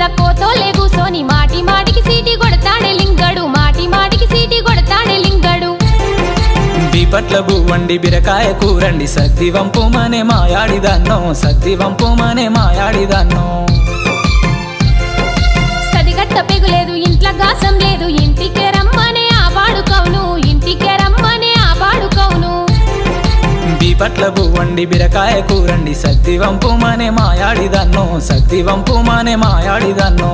మీద కోతోలే కూసోని మాటి మాటికి సీటి కొడతాడే లింగడు మాటి మాటికి సీటి కొడతాడే లింగడు. బీపట్ల బువ్వండి బిరకాయ కూరండి సదిగట్ట పెగులేదు ఇంట్లో గాస బీపట్ల బువ్వండి బిరకాయ కూరండి. సద్ది వంపుమనే మాయాడిదాన్నో సద్ది వంపుమనే మాయాడిదన్నో